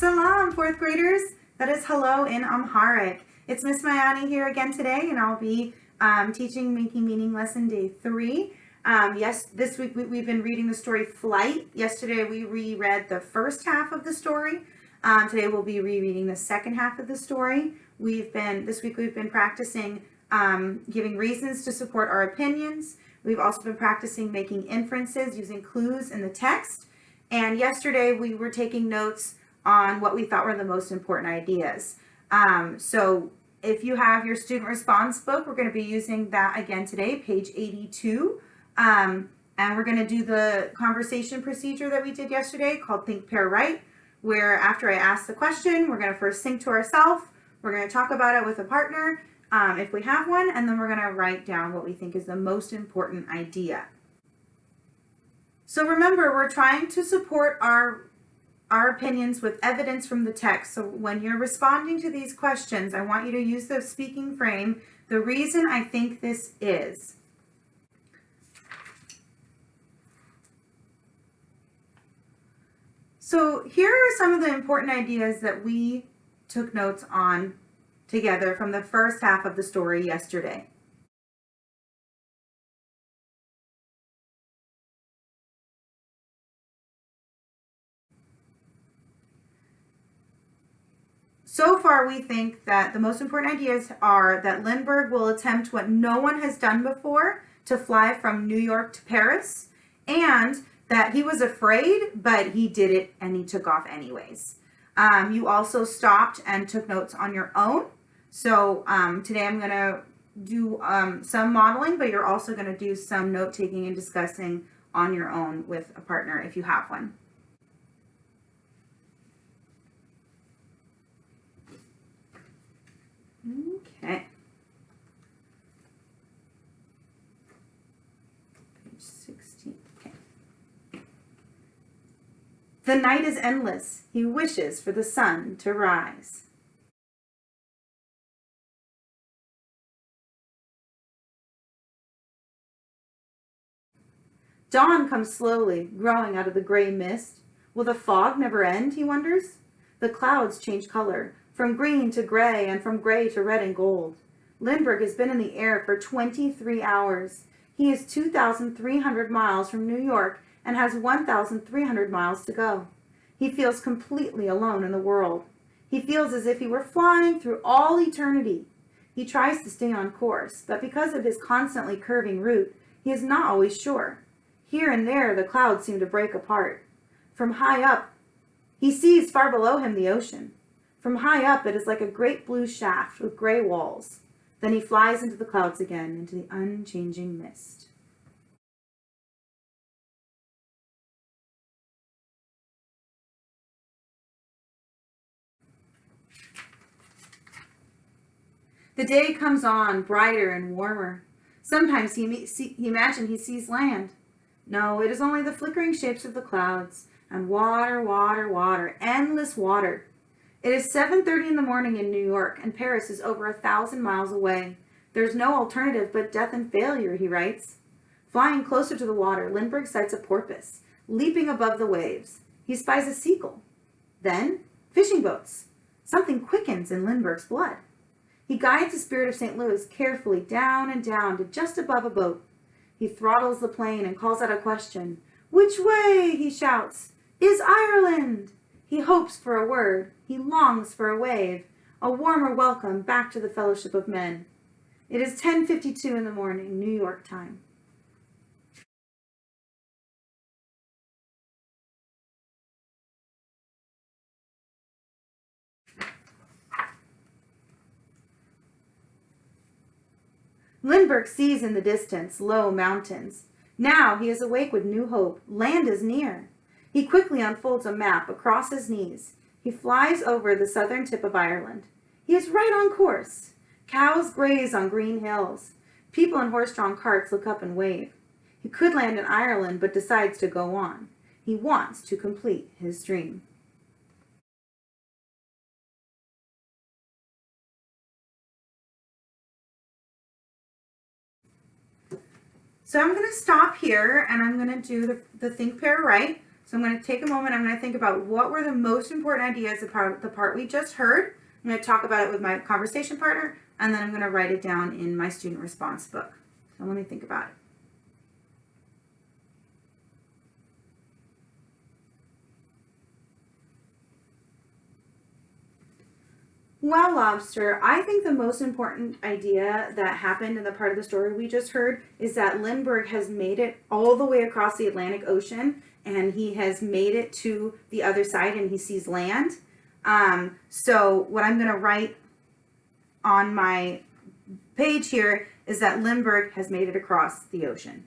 Salam, fourth graders. That is hello in Amharic. It's Miss Mayani here again today, and I'll be um, teaching Making Meaning Lesson Day 3. Um, yes, this week we, have been reading the story Flight. Yesterday we reread the first half of the story. Um, today we'll be rereading the second half of the story. We've been, this week we've been practicing um, giving reasons to support our opinions. We've also been practicing making inferences using clues in the text. And yesterday we were taking notes on what we thought were the most important ideas. Um, so if you have your student response book, we're going to be using that again today, page 82. Um, and we're going to do the conversation procedure that we did yesterday called Think, Pair, Write, where after I ask the question, we're going to first think to ourselves, we're going to talk about it with a partner, um, if we have one, and then we're going to write down what we think is the most important idea. So remember, we're trying to support our our opinions with evidence from the text. So when you're responding to these questions, I want you to use the speaking frame, the reason I think this is. So here are some of the important ideas that we took notes on together from the first half of the story yesterday. So far, we think that the most important ideas are that Lindbergh will attempt what no one has done before to fly from New York to Paris, and that he was afraid, but he did it and he took off anyways. Um, you also stopped and took notes on your own. So um, today I'm going to do um, some modeling, but you're also going to do some note taking and discussing on your own with a partner if you have one. Okay. Page 16. Okay. The night is endless. He wishes for the sun to rise. Dawn comes slowly, growing out of the gray mist. Will the fog never end, he wonders? The clouds change color, from green to gray and from gray to red and gold. Lindbergh has been in the air for 23 hours. He is 2,300 miles from New York and has 1,300 miles to go. He feels completely alone in the world. He feels as if he were flying through all eternity. He tries to stay on course, but because of his constantly curving route, he is not always sure. Here and there, the clouds seem to break apart. From high up, he sees far below him the ocean. From high up, it is like a great blue shaft with gray walls. Then he flies into the clouds again, into the unchanging mist. The day comes on, brighter and warmer. Sometimes he, see, he imagines he sees land. No, it is only the flickering shapes of the clouds, and water, water, water, endless water. It is 7.30 in the morning in New York, and Paris is over a thousand miles away. There's no alternative but death and failure, he writes. Flying closer to the water, Lindbergh sights a porpoise, leaping above the waves. He spies a seagull. Then, fishing boats. Something quickens in Lindbergh's blood. He guides the Spirit of St. Louis carefully down and down to just above a boat. He throttles the plane and calls out a question. Which way, he shouts, is Ireland? He hopes for a word. He longs for a wave, a warmer welcome back to the fellowship of men. It is 10.52 in the morning, New York time. Lindbergh sees in the distance low mountains. Now he is awake with new hope. Land is near. He quickly unfolds a map across his knees. He flies over the southern tip of Ireland. He is right on course. Cows graze on green hills. People in horse-drawn carts look up and wave. He could land in Ireland, but decides to go on. He wants to complete his dream. So I'm going to stop here and I'm going to do the, the think, pair, write. So I'm going to take a moment. I'm going to think about what were the most important ideas about the part we just heard. I'm going to talk about it with my conversation partner, and then I'm going to write it down in my student response book. So let me think about it. Well, Lobster, I think the most important idea that happened in the part of the story we just heard is that Lindbergh has made it all the way across the Atlantic Ocean and he has made it to the other side and he sees land. Um, so what I'm going to write on my page here is that Lindbergh has made it across the ocean.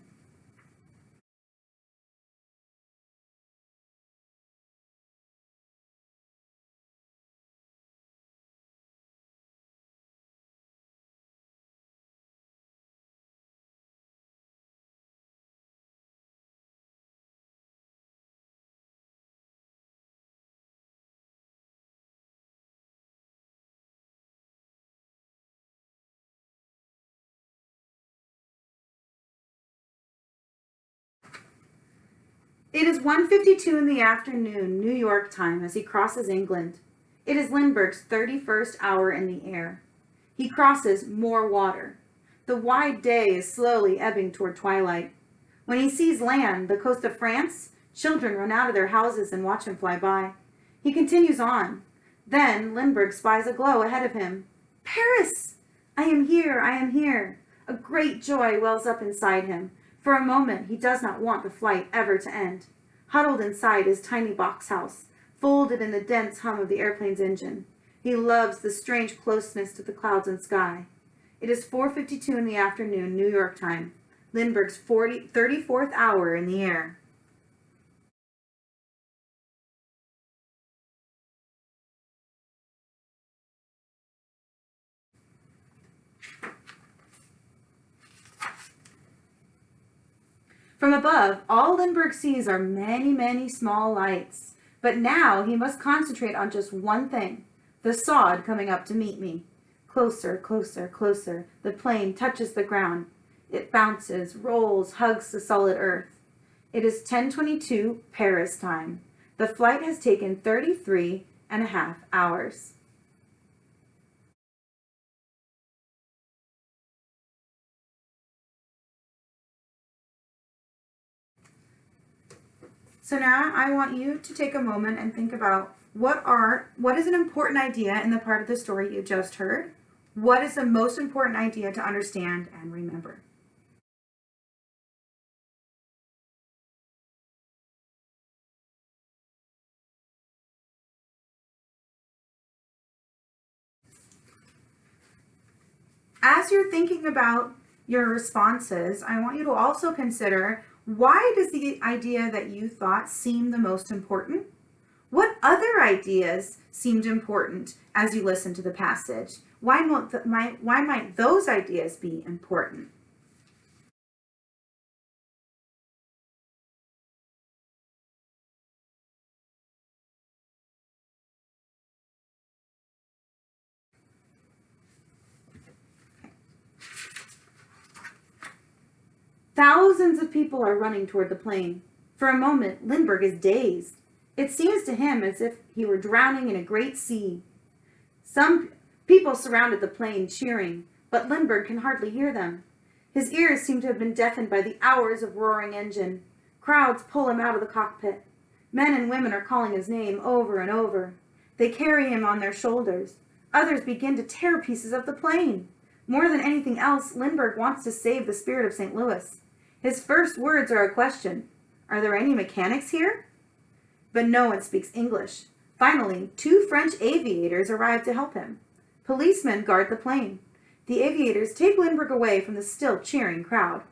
It is 1.52 in the afternoon, New York time, as he crosses England. It is Lindbergh's 31st hour in the air. He crosses more water. The wide day is slowly ebbing toward twilight. When he sees land, the coast of France, children run out of their houses and watch him fly by. He continues on. Then Lindbergh spies a glow ahead of him. Paris! I am here, I am here. A great joy wells up inside him. For a moment, he does not want the flight ever to end. Huddled inside his tiny box house, folded in the dense hum of the airplane's engine, he loves the strange closeness to the clouds and sky. It is 4.52 in the afternoon, New York time, Lindbergh's 40, 34th hour in the air. From above, all Lindbergh sees are many, many small lights. But now he must concentrate on just one thing, the sod coming up to meet me. Closer, closer, closer. The plane touches the ground. It bounces, rolls, hugs the solid earth. It is 1022 Paris time. The flight has taken 33 and a half hours. So now I want you to take a moment and think about what are, what is an important idea in the part of the story you just heard? What is the most important idea to understand and remember? As you're thinking about your responses, I want you to also consider why does the idea that you thought seem the most important? What other ideas seemed important as you listened to the passage? Why might, why might those ideas be important? Thousands of people are running toward the plane. For a moment, Lindbergh is dazed. It seems to him as if he were drowning in a great sea. Some people surrounded the plane, cheering, but Lindbergh can hardly hear them. His ears seem to have been deafened by the hours of roaring engine. Crowds pull him out of the cockpit. Men and women are calling his name over and over. They carry him on their shoulders. Others begin to tear pieces of the plane. More than anything else, Lindbergh wants to save the spirit of St. Louis. His first words are a question. Are there any mechanics here? But no one speaks English. Finally, two French aviators arrive to help him. Policemen guard the plane. The aviators take Lindbergh away from the still cheering crowd.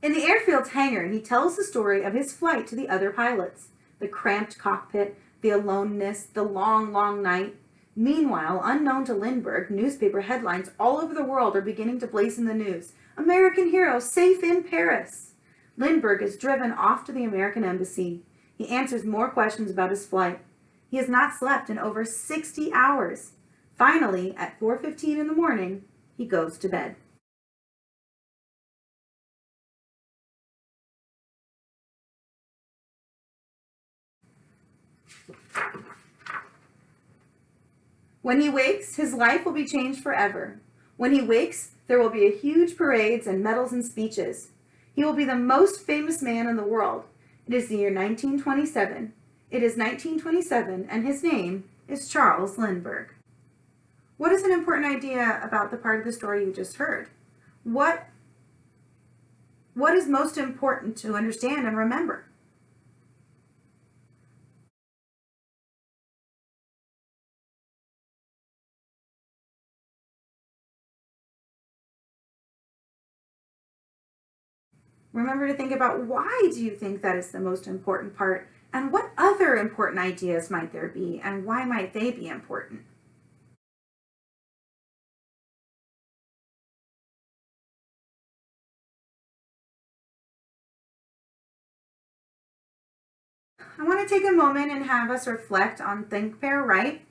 In the airfield's hangar, he tells the story of his flight to the other pilots the cramped cockpit, the aloneness, the long, long night. Meanwhile, unknown to Lindbergh, newspaper headlines all over the world are beginning to blaze in the news. American hero safe in Paris. Lindbergh is driven off to the American embassy. He answers more questions about his flight. He has not slept in over 60 hours. Finally, at 4.15 in the morning, he goes to bed. When he wakes, his life will be changed forever. When he wakes, there will be huge parades and medals and speeches. He will be the most famous man in the world. It is the year 1927. It is 1927, and his name is Charles Lindbergh. What is an important idea about the part of the story you just heard? What, what is most important to understand and remember? Remember to think about why do you think that is the most important part and what other important ideas might there be and why might they be important? I want to take a moment and have us reflect on Think, Pair, Write.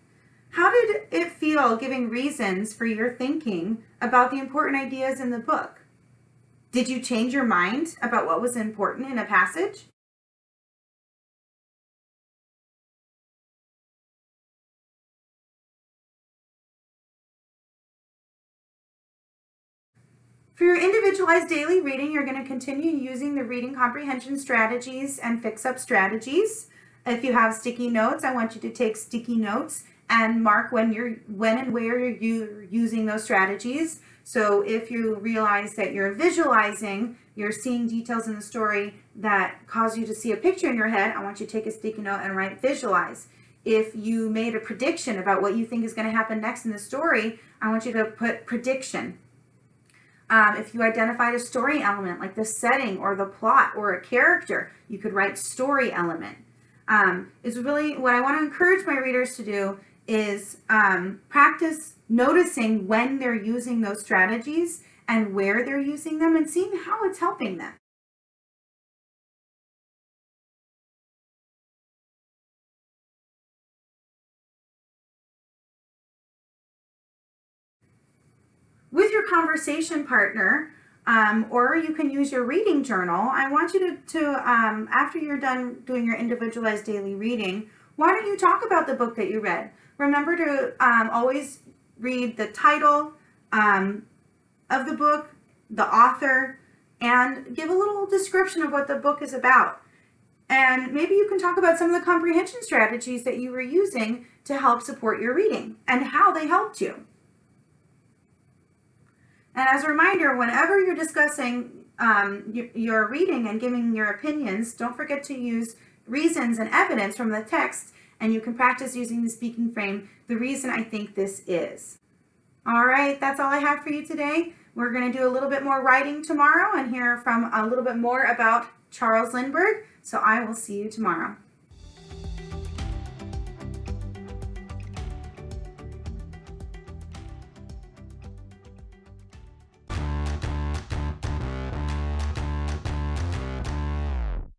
How did it feel giving reasons for your thinking about the important ideas in the book? Did you change your mind about what was important in a passage? For your individualized daily reading, you're going to continue using the reading comprehension strategies and fix-up strategies. If you have sticky notes, I want you to take sticky notes and mark when you're when and where you're using those strategies. So if you realize that you're visualizing, you're seeing details in the story that cause you to see a picture in your head, I want you to take a sticky note and write visualize. If you made a prediction about what you think is going to happen next in the story, I want you to put prediction. Um, if you identified a story element like the setting or the plot or a character, you could write story element. Um, is really what I want to encourage my readers to do is um, practice noticing when they're using those strategies and where they're using them and seeing how it's helping them. With your conversation partner, um, or you can use your reading journal, I want you to, to um, after you're done doing your individualized daily reading, why don't you talk about the book that you read? Remember to um, always read the title um, of the book, the author, and give a little description of what the book is about. And maybe you can talk about some of the comprehension strategies that you were using to help support your reading and how they helped you. And as a reminder, whenever you're discussing um, your, your reading and giving your opinions, don't forget to use reasons and evidence from the text and you can practice using the speaking frame, the reason I think this is. All right, that's all I have for you today. We're going to do a little bit more writing tomorrow and hear from a little bit more about Charles Lindbergh. So I will see you tomorrow.